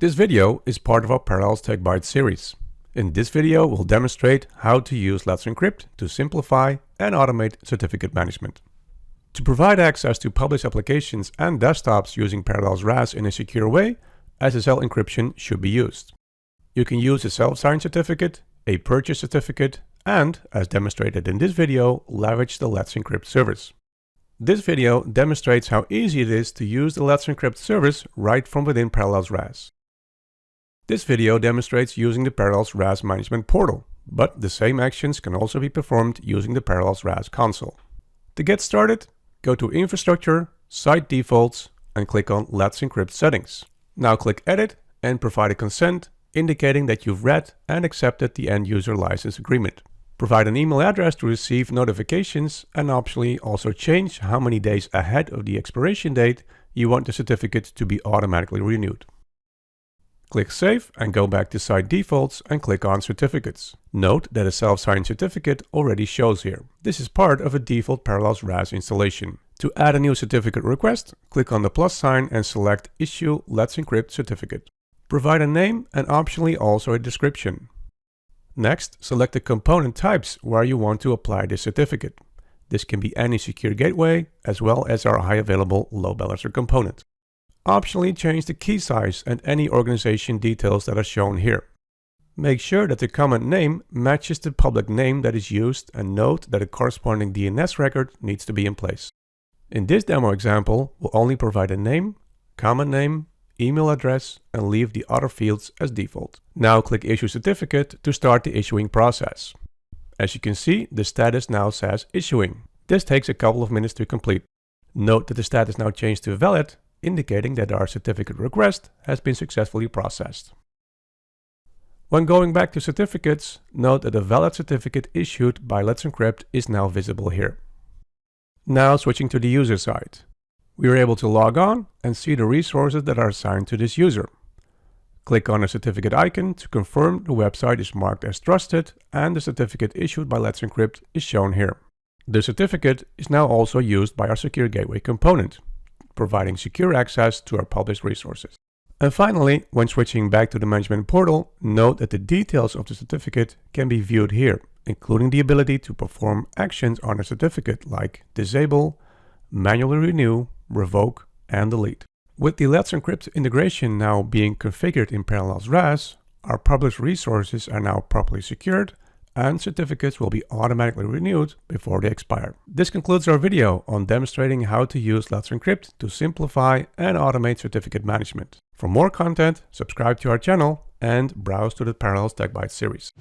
This video is part of our Parallels Tech Bytes series. In this video, we'll demonstrate how to use Let's Encrypt to simplify and automate certificate management. To provide access to published applications and desktops using Parallels RAS in a secure way, SSL encryption should be used. You can use a self-signed certificate, a purchase certificate, and, as demonstrated in this video, leverage the Let's Encrypt service. This video demonstrates how easy it is to use the Let's Encrypt service right from within Parallels RAS. This video demonstrates using the Parallels RAS management portal, but the same actions can also be performed using the Parallels RAS console. To get started, go to Infrastructure, Site Defaults, and click on Let's Encrypt Settings. Now click Edit and provide a consent indicating that you've read and accepted the end user license agreement. Provide an email address to receive notifications and optionally also change how many days ahead of the expiration date you want the certificate to be automatically renewed. Click Save and go back to Site Defaults and click on Certificates. Note that a self-signed certificate already shows here. This is part of a default Parallels RAS installation. To add a new certificate request, click on the plus sign and select Issue Let's Encrypt Certificate. Provide a name and optionally also a description. Next, select the component types where you want to apply the certificate. This can be any secure gateway, as well as our high available load balancer component. Optionally change the key size and any organization details that are shown here. Make sure that the common name matches the public name that is used and note that a corresponding DNS record needs to be in place. In this demo example, we'll only provide a name, common name, email address and leave the other fields as default. Now click Issue Certificate to start the issuing process. As you can see, the status now says Issuing. This takes a couple of minutes to complete. Note that the status now changed to Valid, indicating that our certificate request has been successfully processed. When going back to certificates, note that a valid certificate issued by Let's Encrypt is now visible here. Now switching to the user side we are able to log on and see the resources that are assigned to this user. Click on the certificate icon to confirm the website is marked as trusted and the certificate issued by Let's Encrypt is shown here. The certificate is now also used by our Secure Gateway component, providing secure access to our published resources. And finally, when switching back to the management portal, note that the details of the certificate can be viewed here, including the ability to perform actions on a certificate like disable, manually renew, revoke, and delete. With the Let's Encrypt integration now being configured in Parallels RAS, our published resources are now properly secured and certificates will be automatically renewed before they expire. This concludes our video on demonstrating how to use Let's Encrypt to simplify and automate certificate management. For more content, subscribe to our channel and browse to the Parallels Tech Bytes series.